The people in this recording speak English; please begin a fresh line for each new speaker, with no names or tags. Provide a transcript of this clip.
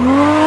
Whoa.